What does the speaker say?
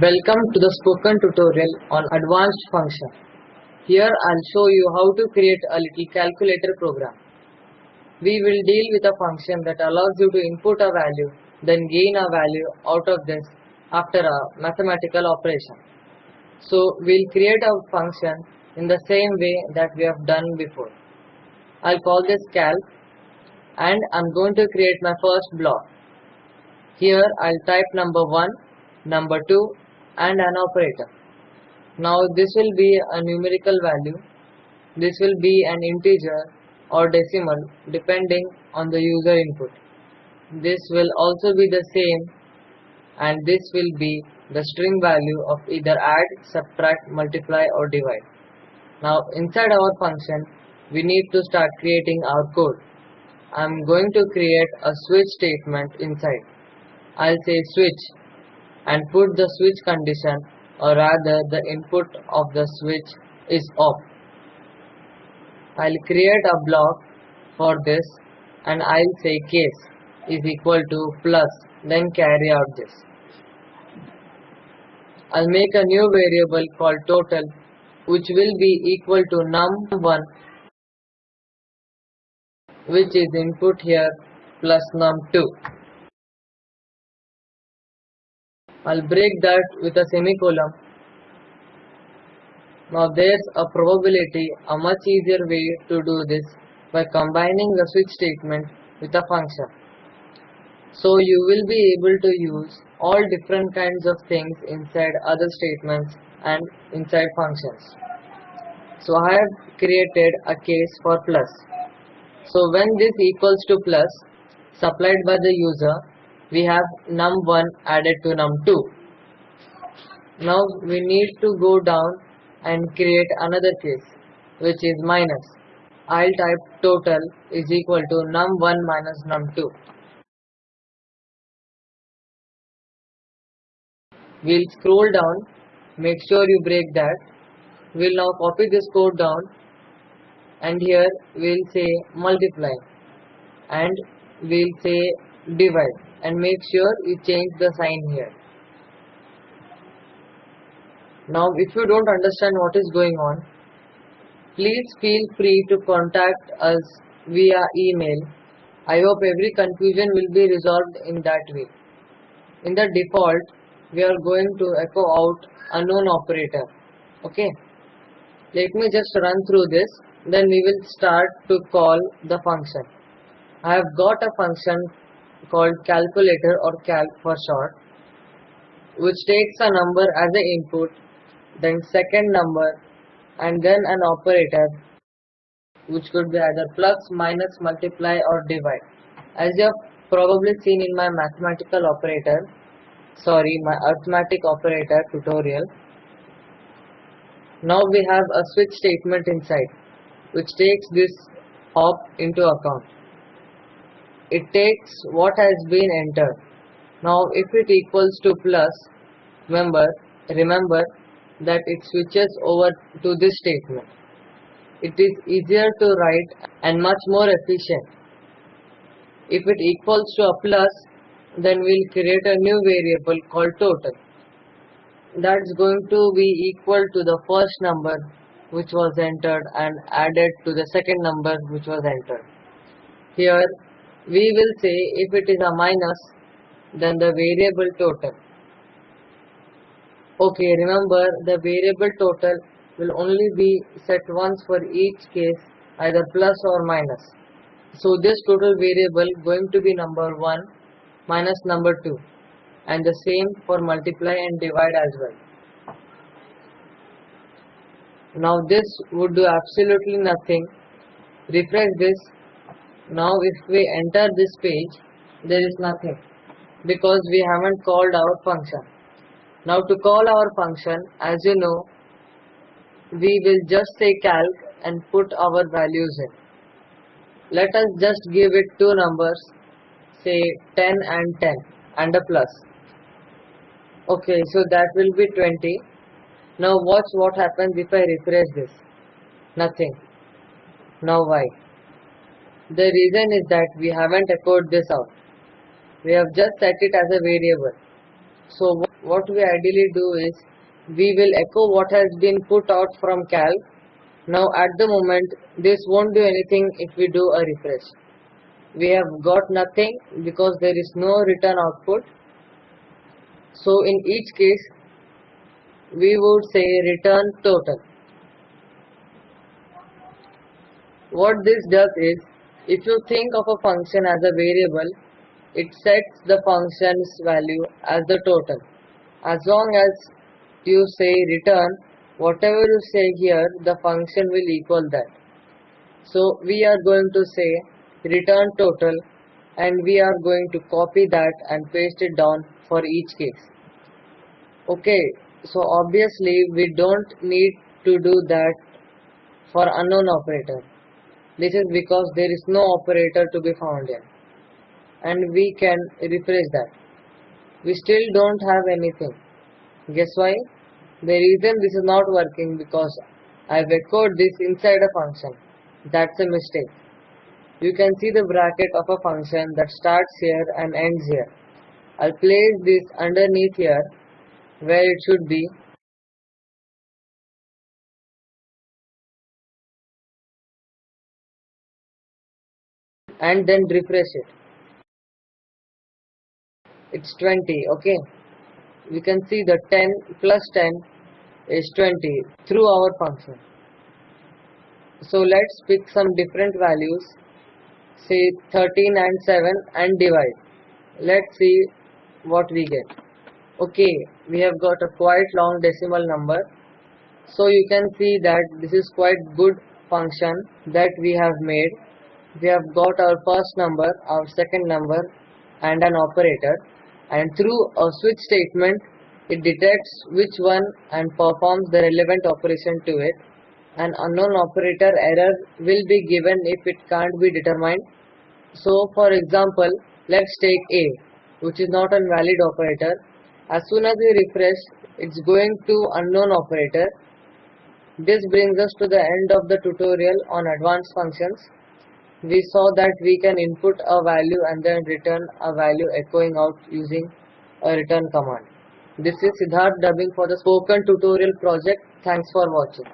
Welcome to the spoken tutorial on advanced function. Here I'll show you how to create a little calculator program. We will deal with a function that allows you to input a value then gain a value out of this after a mathematical operation. So we'll create a function in the same way that we have done before. I'll call this calc and I'm going to create my first block. Here I'll type number 1, number 2 and an operator. Now this will be a numerical value. This will be an integer or decimal depending on the user input. This will also be the same and this will be the string value of either add, subtract, multiply or divide. Now inside our function we need to start creating our code. I am going to create a switch statement inside. I'll say switch and put the switch condition or rather the input of the switch is off. I'll create a block for this and I'll say case is equal to plus then carry out this. I'll make a new variable called total which will be equal to num1 which is input here plus num2. I'll break that with a semicolon. Now there's a probability, a much easier way to do this by combining the switch statement with a function. So you will be able to use all different kinds of things inside other statements and inside functions. So I have created a case for plus. So when this equals to plus supplied by the user we have num1 added to num2. Now we need to go down and create another case which is minus. I'll type total is equal to num1 minus num2. We'll scroll down, make sure you break that. We'll now copy this code down and here we'll say multiply and we'll say divide and make sure you change the sign here. Now if you don't understand what is going on, please feel free to contact us via email. I hope every confusion will be resolved in that way. In the default, we are going to echo out unknown operator. Okay. Let me just run through this. Then we will start to call the function. I have got a function called calculator or calc for short which takes a number as an input then second number and then an operator which could be either plus minus multiply or divide. As you have probably seen in my mathematical operator sorry my arithmetic operator tutorial now we have a switch statement inside which takes this hop into account it takes what has been entered. Now if it equals to plus, remember, remember that it switches over to this statement. It is easier to write and much more efficient. If it equals to a plus, then we'll create a new variable called total. That's going to be equal to the first number which was entered and added to the second number which was entered. Here we will say if it is a minus then the variable total. Okay remember the variable total will only be set once for each case either plus or minus. So this total variable going to be number 1 minus number 2 and the same for multiply and divide as well. Now this would do absolutely nothing. Refresh this now if we enter this page there is nothing because we haven't called our function. Now to call our function as you know we will just say calc and put our values in. Let us just give it two numbers say 10 and 10 and a plus. Okay so that will be 20 now watch what happens if I refresh this. Nothing. Now why the reason is that we haven't echoed this out. We have just set it as a variable. So what we ideally do is we will echo what has been put out from calc. Now at the moment this won't do anything if we do a refresh. We have got nothing because there is no return output. So in each case we would say return total. What this does is if you think of a function as a variable it sets the function's value as the total. As long as you say return, whatever you say here, the function will equal that. So we are going to say return total and we are going to copy that and paste it down for each case. Okay, so obviously we don't need to do that for unknown operator. This is because there is no operator to be found here and we can refresh that. We still don't have anything. Guess why? The reason this is not working because I've echoed this inside a function. That's a mistake. You can see the bracket of a function that starts here and ends here. I'll place this underneath here where it should be and then refresh it. It's 20 okay? We can see the 10 plus 10 is 20 through our function. So let's pick some different values. Say 13 and 7 and divide. Let's see what we get. Okay we have got a quite long decimal number. So you can see that this is quite good function that we have made we have got our first number our second number and an operator and through a switch statement it detects which one and performs the relevant operation to it. An unknown operator error will be given if it can't be determined. So for example, let's take A which is not a valid operator. As soon as we refresh, it's going to unknown operator. This brings us to the end of the tutorial on advanced functions we saw that we can input a value and then return a value echoing out using a return command. This is Siddharth dubbing for the spoken tutorial project. Thanks for watching.